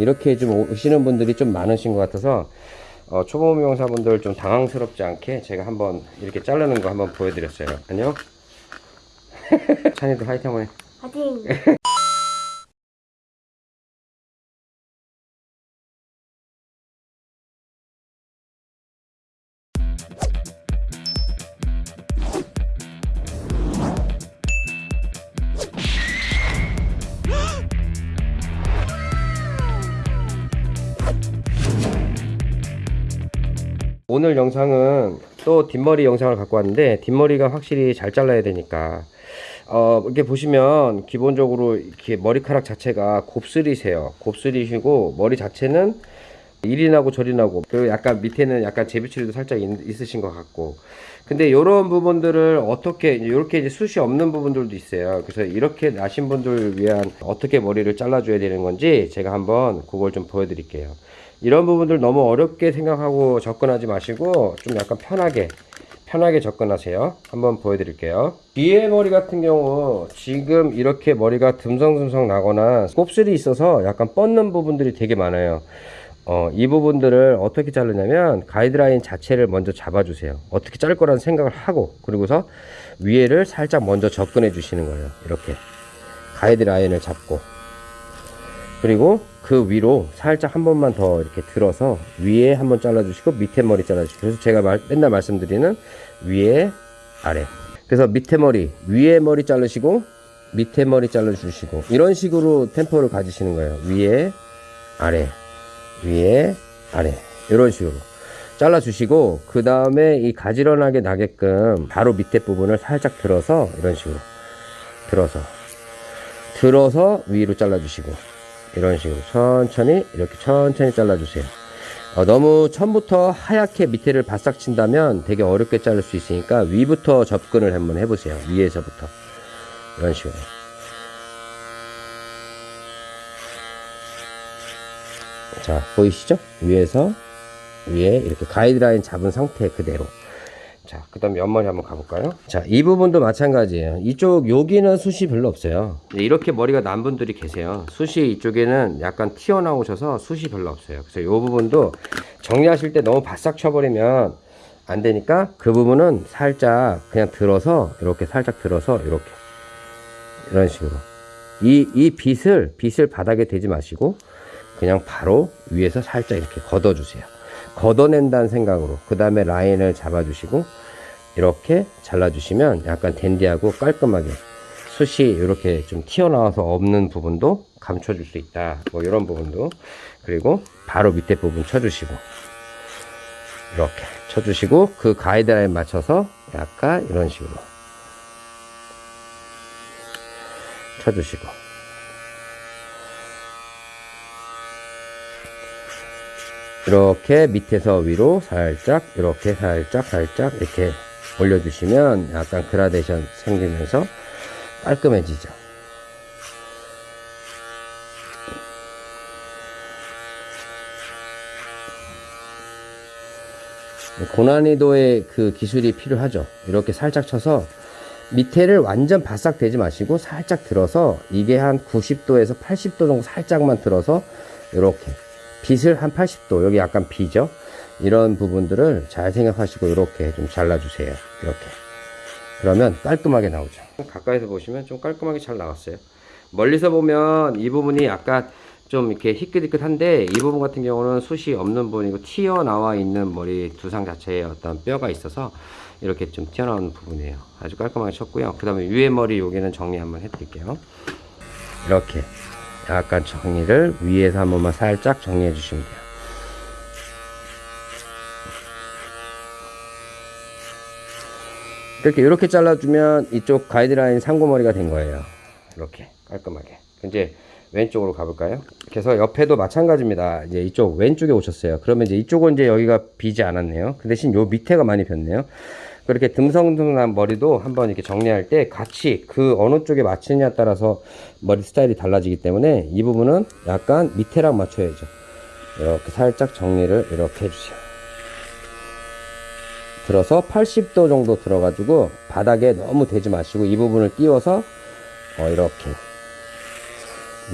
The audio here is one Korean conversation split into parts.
이렇게 좀 오시는 분들이 좀 많으신 것 같아서 어, 초보 미용사분들 좀 당황스럽지 않게 제가 한번 이렇게 자르는 거 한번 보여드렸어요. 안녕. 찬이도 화이팅 한번 해. 파이팅! 오늘 영상은 또 뒷머리 영상을 갖고 왔는데 뒷머리가 확실히 잘 잘라야 되니까. 어 이렇게 보시면 기본적으로 이렇게 머리카락 자체가 곱슬이세요. 곱슬이시고 머리 자체는 이리 나고 저리 나고 그리고 약간 밑에는 약간 제비처리도 살짝 있, 있으신 것 같고. 근데 이런 부분들을 어떻게 이렇게 이제 숱이 없는 부분들도 있어요. 그래서 이렇게 나신 분들 위한 어떻게 머리를 잘라줘야 되는 건지 제가 한번 그걸 좀 보여드릴게요. 이런 부분들 너무 어렵게 생각하고 접근하지 마시고 좀 약간 편하게 편하게 접근하세요. 한번 보여드릴게요. 뒤에 머리 같은 경우 지금 이렇게 머리가 듬성듬성 나거나 곱슬이 있어서 약간 뻗는 부분들이 되게 많아요 어, 이 부분들을 어떻게 자르냐면 가이드라인 자체를 먼저 잡아주세요. 어떻게 자를 거라는 생각을 하고 그리고서 위에를 살짝 먼저 접근해 주시는 거예요. 이렇게 가이드라인을 잡고. 그리고 그 위로 살짝 한 번만 더 이렇게 들어서 위에 한 번 잘라주시고 밑에 머리 잘라주시고. 그래서 제가 말, 맨날 말씀드리는 위에 아래. 그래서 밑에 머리 위에 머리 자르시고 밑에 머리 잘라주시고. 이런 식으로 템포를 가지시는 거예요. 위에 아래 위에 아래. 이런 식으로. 잘라 주시고 그 다음에 이 가지런하게 나게끔 바로 밑에 부분을 살짝 들어서 이런 식으로. 들어서. 들어서 위로 잘라 주시고. 이런 식으로. 천천히 이렇게 천천히 잘라 주세요. 어, 너무 처음부터 하얗게 밑에를 바싹 친다면 되게 어렵게 자를 수 있으니까 위부터 접근을 한번 해보세요. 위에서부터. 이런 식으로 자 보이시죠 위에서 위에 이렇게 가이드라인 잡은 상태 그대로 자, 그 다음에 옆머리 한번 가볼까요? 자, 이 부분도 마찬가지예요. 이쪽, 여기는 숱이 별로 없어요. 네, 이렇게 머리가 난 분들이 계세요. 숱이 이쪽에는 약간 튀어나오셔서 숱이 별로 없어요. 그래서 이 부분도 정리하실 때 너무 바싹 쳐버리면 안 되니까 그 부분은 살짝 그냥 들어서, 이렇게 살짝 들어서, 이렇게. 이런 식으로. 이, 이 빗을, 빗을 바닥에 대지 마시고, 그냥 바로 위에서 살짝 이렇게 걷어주세요. 걷어낸다는 생각으로 그 다음에 라인을 잡아주시고 이렇게 잘라주시면 약간 댄디하고 깔끔하게 숱이 이렇게 좀 튀어나와서 없는 부분도 감춰줄 수 있다. 뭐 이런 부분도. 그리고 바로 밑에 부분 쳐주시고 이렇게 쳐주시고 그 가이드라인 맞춰서 약간 이런 식으로 쳐주시고 이렇게 밑에서 위로 살짝 이렇게 살짝 살짝 이렇게 올려주시면 약간 그라데이션 생기면서 깔끔해지죠. 고난이도의 그 기술이 필요하죠. 이렇게 살짝 쳐서 밑에를 완전 바싹 대지 마시고 살짝 들어서 이게 한 90도에서 80도 정도 살짝만 들어서 이렇게 빗을 한 80도 여기 약간 비죠 이런 부분들을 잘 생각하시고 이렇게 좀 잘라주세요. 이렇게. 그러면 깔끔하게 나오죠. 가까이서 보시면 좀 깔끔하게 잘 나왔어요. 멀리서 보면 이 부분이 약간 좀 이렇게 희끗희끗한데 이 부분 같은 경우는 숱이 없는 부분이고 튀어나와 있는 머리 두상 자체에 어떤 뼈가 있어서 이렇게 좀 튀어나오는 부분이에요. 아주 깔끔하게 쳤고요. 그 다음에 위에 머리 여기는 정리 한번 해드릴게요. 이렇게 약간 정리를 위에서 한 번만 살짝 정리해 주시면 돼요. 이렇게 이렇게 잘라주면 이쪽 가이드라인 상고머리가 된 거예요. 이렇게 깔끔하게. 이제 왼쪽으로 가볼까요? 그래서 옆에도 마찬가지입니다. 이제 이쪽 왼쪽에 오셨어요. 그러면 이제 이쪽은 이제 여기가 비지 않았네요. 그 대신 요 밑에가 많이 폈네요 그렇게 듬성듬성한 머리도 한번 이렇게 정리할 때 같이 그 어느 쪽에 맞추느냐에 따라서 머리 스타일이 달라지기 때문에 이 부분은 약간 밑에랑 맞춰야죠. 이렇게 살짝 정리를 이렇게 해주세요. 들어서 80도 정도 들어가지고 바닥에 너무 대지 마시고 이 부분을 띄워서 어 이렇게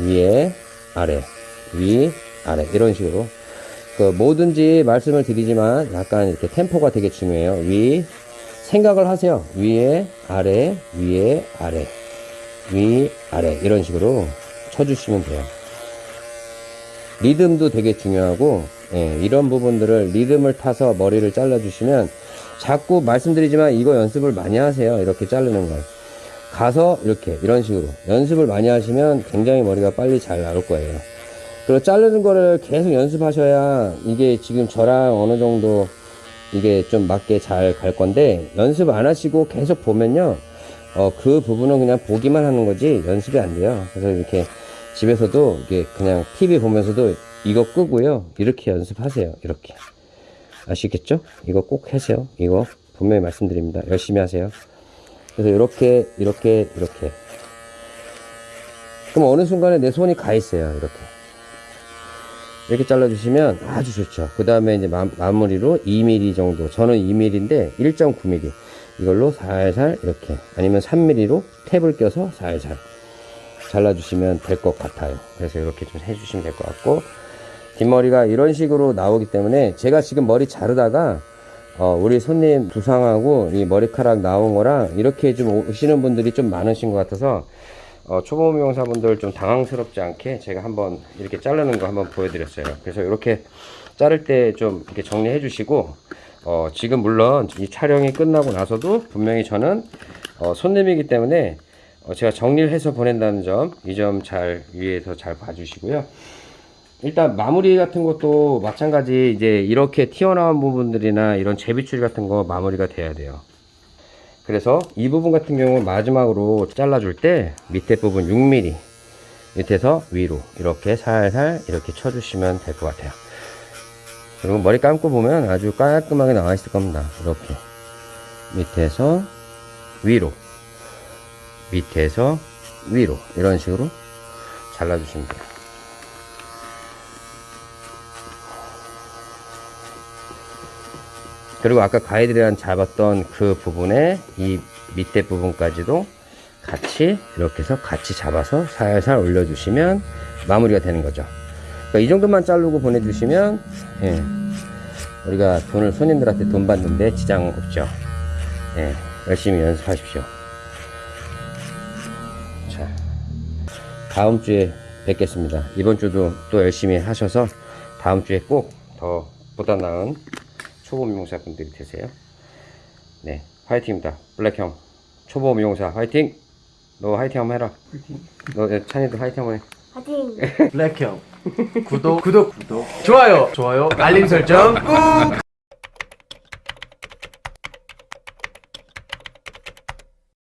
위에 아래 위 아래 이런 식으로. 그 뭐든지 말씀을 드리지만 약간 이렇게 템포가 되게 중요해요. 위 생각을 하세요. 위에 아래 위에 아래 위 아래 이런 식으로 쳐주시면 돼요. 리듬도 되게 중요하고 예, 이런 부분들을 리듬을 타서 머리를 잘라주시면 자꾸 말씀드리지만 이거 연습을 많이 하세요. 이렇게 자르는 걸. 가서 이렇게 이런 식으로 연습을 많이 하시면 굉장히 머리가 빨리 잘 나올 거예요. 그리고 자르는 거를 계속 연습하셔야 이게 지금 저랑 어느 정도 이게 좀 맞게 잘 갈 건데 연습 안 하시고 계속 보면요. 어, 그 부분은 그냥 보기만 하는 거지 연습이 안 돼요. 그래서 이렇게 집에서도 이게 그냥 TV 보면서도 이거 끄고요. 이렇게 연습하세요. 이렇게. 아시겠죠? 이거 꼭 하세요. 이거 분명히 말씀드립니다. 열심히 하세요. 그래서 이렇게, 이렇게, 이렇게. 그럼 어느 순간에 내 손이 가 있어요. 이렇게. 이렇게 잘라주시면 아주 좋죠. 그 다음에 이제 마, 마무리로 2mm 정도. 저는 2mm인데 1.9mm. 이걸로 살살 이렇게. 아니면 3mm로 탭을 껴서 살살 잘라주시면 될 것 같아요. 그래서 이렇게 좀 해주시면 될 것 같고. 뒷머리가 이런 식으로 나오기 때문에 제가 지금 머리 자르다가 어, 우리 손님 두상하고 이 머리카락 나온 거랑 이렇게 좀 오시는 분들이 좀 많으신 것 같아서 어, 초보 미용사분들 좀 당황스럽지 않게 제가 한번 이렇게 자르는 거 한번 보여드렸어요. 그래서 이렇게 자를 때 좀 이렇게 정리해 주시고 어, 지금 물론 이 촬영이 끝나고 나서도 분명히 저는 어, 손님이기 때문에 어, 제가 정리를 해서 보낸다는 점 이 점 잘 위에서 잘 봐주시고요. 일단 마무리 같은 것도 마찬가지 이제 이렇게 튀어나온 부분들이나 이런 제비줄 같은 거 마무리가 돼야 돼요. 그래서 이 부분 같은 경우 마지막으로 잘라줄 때 밑에 부분 6mm 밑에서 위로 이렇게 살살 이렇게 쳐주시면 될 것 같아요. 그리고 머리 감고 보면 아주 깔끔하게 나와 있을 겁니다. 이렇게 밑에서 위로 밑에서 위로 이런 식으로 잘라주시면 돼요. 그리고 아까 가이드라인 잡았던 그 부분에 이 밑에 부분까지도 같이 이렇게 해서 같이 잡아서 살살 올려주시면 마무리가 되는 거죠. 그러니까 이 정도만 자르고 보내주시면 예, 우리가 돈을 손님들한테 돈 받는데 지장 없죠. 예, 열심히 연습하십시오. 자, 다음 주에 뵙겠습니다. 이번 주도 또 열심히 하셔서 다음 주에 꼭 더 보다 나은 초보 미용사 분들이 되세요. 네, 화이팅입니다. 블랙 형, 초보 미용사 화이팅! 너 화이팅 한번 해라. 너 예, 찬이도 화이팅 한번 해. 화이팅! 블랙형 구독 구독 구독 좋아요 좋아요 알림 설정 꾹